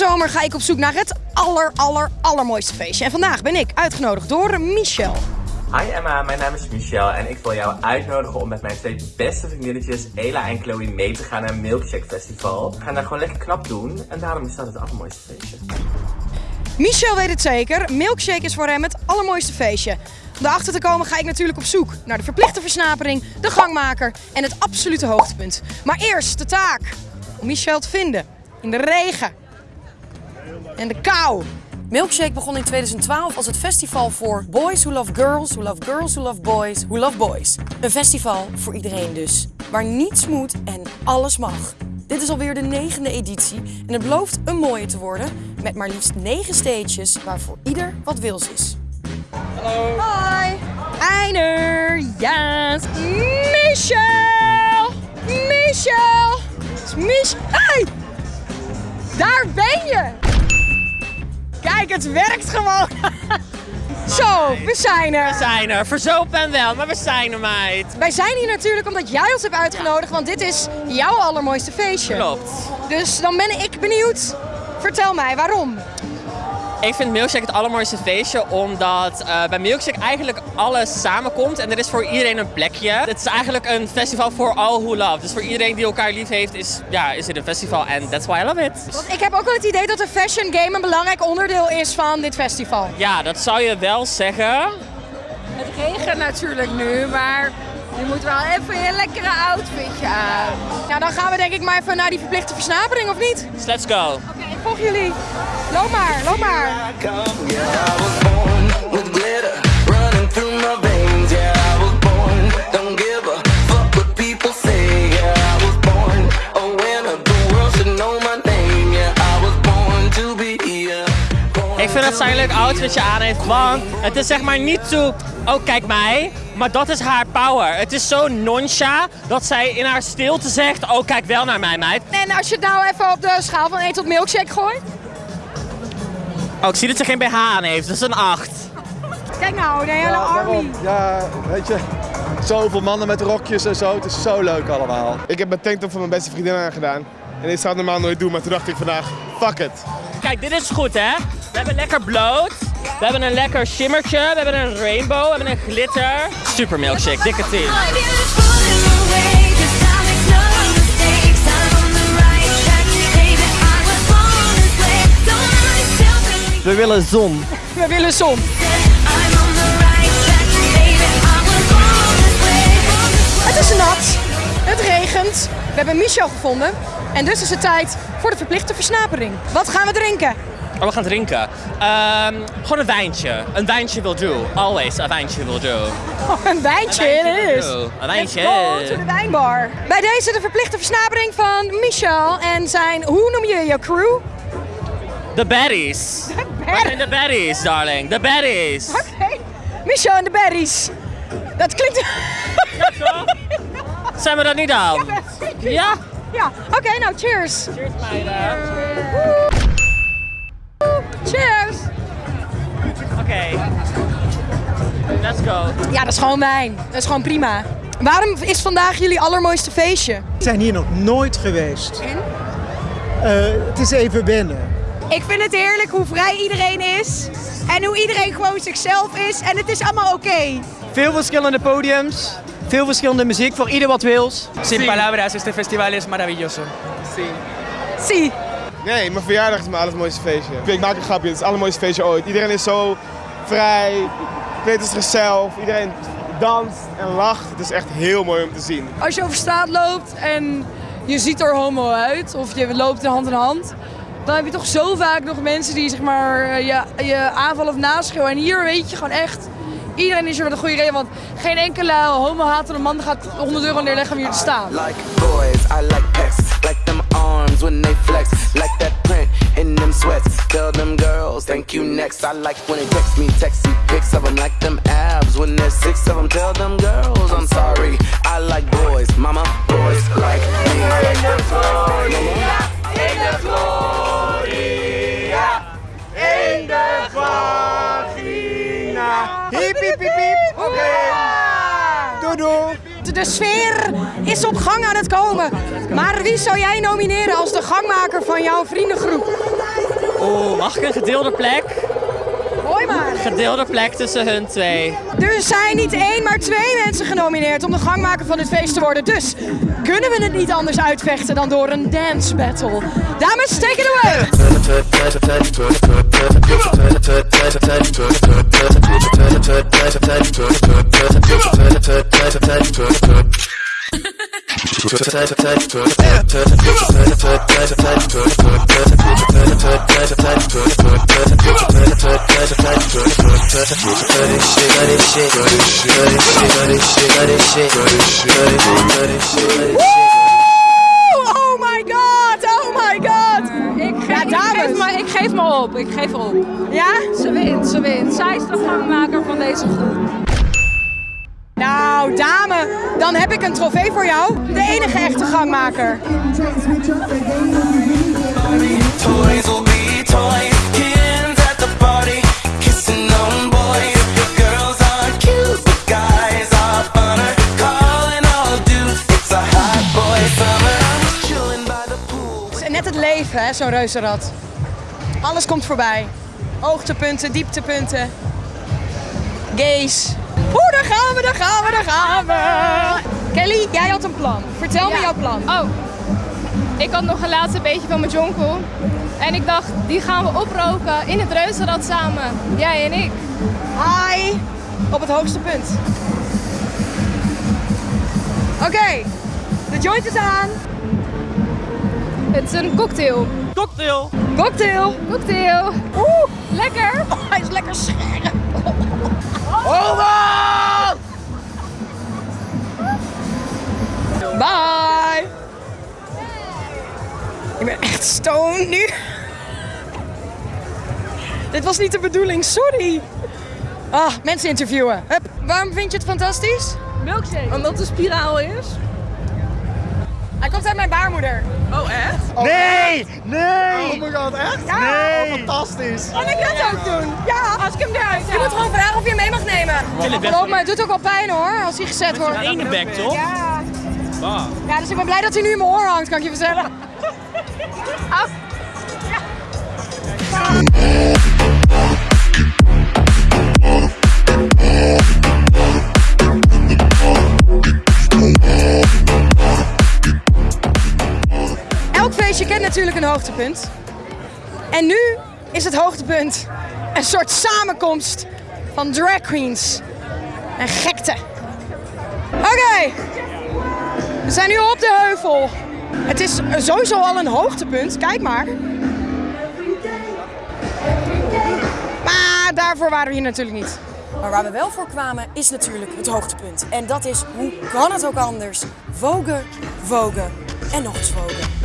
zomer ga ik op zoek naar het aller, aller, allermooiste feestje. En vandaag ben ik uitgenodigd door Michel. Hi Emma, mijn naam is Michel en ik wil jou uitnodigen om met mijn twee beste vriendinnetjes Ela en Chloe mee te gaan naar een Milkshake Festival. We gaan daar gewoon lekker knap doen en daarom is dat het allermooiste feestje. Michel weet het zeker, Milkshake is voor hem het allermooiste feestje. Om erachter te komen ga ik natuurlijk op zoek naar de verplichte versnapering, de gangmaker en het absolute hoogtepunt. Maar eerst de taak om Michel te vinden in de regen en de kou. Milkshake begon in 2012 als het festival voor boys who love girls, who love girls who love boys, who love boys. Een festival voor iedereen dus, waar niets moet en alles mag. Dit is alweer de negende editie en het belooft een mooie te worden met maar liefst negen stages waarvoor ieder wat wils is. Hallo. Hoi. Einer. Yes. Michel. Michel. Het is Mich. Hey. Daar ben je. Kijk, het werkt gewoon. Zo, we zijn er. We zijn er. Verzopen en wel, maar we zijn er, meid. Wij zijn hier natuurlijk omdat jij ons hebt uitgenodigd, want dit is jouw allermooiste feestje. Klopt. Dus dan ben ik benieuwd. Vertel mij, waarom? Ik vind Milkshake het allermooiste feestje omdat uh, bij Milkshake eigenlijk alles samenkomt en er is voor iedereen een plekje. Het is eigenlijk een festival voor all who love. Dus voor iedereen die elkaar lief heeft is, ja, is dit een festival en that's why I love it. Want ik heb ook wel het idee dat de fashion game een belangrijk onderdeel is van dit festival. Ja, dat zou je wel zeggen. Het regent natuurlijk nu, maar je moet wel even een lekkere outfitje aan. Nou, dan gaan we denk ik maar even naar die verplichte versnapering, of niet? Let's go. Oké, okay, ik volg jullie. Loop maar, loop maar. Ik vind dat zij een leuk outfitje aan heeft, want het is zeg maar niet zo, oh kijk mij, maar dat is haar power. Het is zo noncha dat zij in haar stilte zegt, oh kijk wel naar mij meid. En als je het nou even op de schaal van 1 tot milkshake gooit? Oh, ik zie dat ze geen BH aan heeft, dat is een 8. Kijk nou, de hele ja, army. Ja, weet je, zoveel mannen met rokjes en zo, het is zo leuk allemaal. Ik heb mijn tanktop van mijn beste vriendin aangedaan. En dit zou ik normaal nooit doen, maar toen dacht ik vandaag, fuck it. Kijk, dit is goed hè. We hebben lekker bloot. We hebben een lekker shimmertje. We hebben een rainbow. We hebben een glitter. Super milkshake, dikke team. We willen zon. We willen zon. Het is nat. Het regent. We hebben Michel gevonden. En dus is het tijd voor de verplichte versnapering. Wat gaan we drinken? Oh, we gaan drinken. Um, gewoon een wijntje. Een wijntje will do. Always a wijntje will do. Oh, een wijntje, het is. Een wijntje. Let's go to de wijnbar. Bij deze de verplichte versnapering van Michel en zijn, hoe noem je je crew? De baddies. De baddies. De baddies, darling. De baddies. Oké. Okay. Michel en de baddies. Dat klinkt... Ja, Zijn we dat niet aan? Ja. Ja. ja. Oké, okay, nou cheers. Cheers meiden. Cheers. Oké. Okay. Let's go. Ja, dat is gewoon wijn. Dat is gewoon prima. Waarom is vandaag jullie allermooiste feestje? We zijn hier nog nooit geweest. En? Uh, het is even binnen. Ik vind het heerlijk hoe vrij iedereen is. En hoe iedereen gewoon zichzelf is. En het is allemaal oké. Okay. Veel verschillende podiums. Veel verschillende muziek voor ieder wat wils. Sin palabras, este festival es maravilloso. Sí. Sí. Nee, mijn verjaardag is mijn allermooiste feestje. Ik maak een grapje, het is het allermooiste feestje ooit. Iedereen is zo vrij, weet als zichzelf. Iedereen danst en lacht. Het is echt heel mooi om te zien. Als je over straat loopt en je ziet er homo uit, of je loopt hand in hand, dan heb je toch zo vaak nog mensen die zeg maar, je, je aanvallen of naschreeuwen. En hier weet je gewoon echt, iedereen is er met een goede reden. Want geen enkele homo-hatende man gaat 100 euro neerleggen om hier te staan. Like boys, I like pecs, like them arms when they flex. Like that print in them sweats. Tell them girls, thank you next. I like when they text me, text me pics of them like them abs. When there's six of them, tell them girls, I'm sorry. I like boys, De sfeer is op gang aan het komen. Maar wie zou jij nomineren als de gangmaker van jouw vriendengroep? Oeh, mag ik een gedeelde plek? Hoi maar. Gedeelde plek tussen hun twee. Er zijn niet één, maar twee mensen genomineerd om de gangmaker van dit feest te worden. Dus kunnen we het niet anders uitvechten dan door een dance battle. Dames, take it away! Oh my god, oh my god! Ik, Ja, ik, dames. geef me, ik geef me op, ik geef op. Ja? Ze wint, ze wint. Zij is de gangmaker van deze groep. Nou, dame, dan heb ik een trofee voor jou. De enige echte gangmaker. Net het leven, hè, zo'n reuzenrad. Alles komt voorbij. Hoogtepunten, dieptepunten. Gays. Gaan we, daar gaan we, daar gaan we. Kelly, jij had een plan. Vertel me jouw plan. Oh, ik had nog een laatste beetje van mijn jonkel. En ik dacht, die gaan we oproken in het reuzenrad samen. Jij en ik. Hi, op het hoogste punt. Oké, de joint is aan. Het is een cocktail. Cocktail. Cocktail. Cocktail. Oeh, lekker was niet de bedoeling, sorry. Ah, mensen interviewen. Hup. Waarom vind je het fantastisch? Milkshake. Omdat het een spiraal is. Hij komt uit mijn baarmoeder. Oh, echt? Nee! Nee! Oh my god, echt? Ja. Nee! fantastisch. Kan ik dat ook doen? Ja. Als ik hem eruit Je moet gewoon vragen of je hem mee mag nemen. Geloof me, het doet ook wel pijn hoor, als hij gezet wordt. Ene bek, toch? Ja. Ja, dus ik ben blij dat hij nu in mijn oor hangt, kan ik je vertellen. Ah. Elk feestje kent natuurlijk een hoogtepunt. En nu is het hoogtepunt een soort samenkomst van drag queens en gekte. Oké, we zijn nu op de heuvel. Het is sowieso al een hoogtepunt, kijk maar. Maar daarvoor waren we hier natuurlijk niet. Maar waar we wel voor kwamen is natuurlijk het hoogtepunt. En dat is, hoe kan het ook anders? Vogue, vogue en nog eens vogue.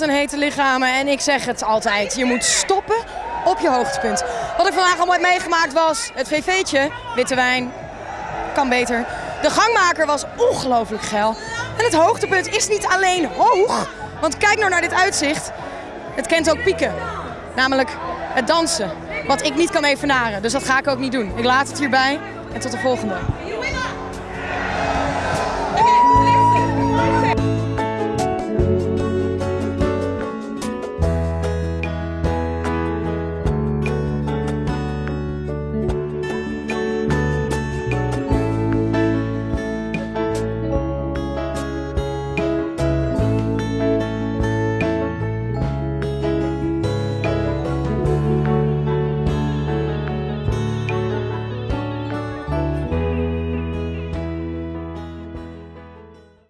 Een hete lichamen. En ik zeg het altijd, je moet stoppen op je hoogtepunt. Wat ik vandaag heb meegemaakt was het VV'tje, witte wijn, kan beter. De gangmaker was ongelooflijk geil. En het hoogtepunt is niet alleen hoog, want kijk nou naar dit uitzicht. Het kent ook pieken, namelijk het dansen. Wat ik niet kan evenaren, dus dat ga ik ook niet doen. Ik laat het hierbij en tot de volgende.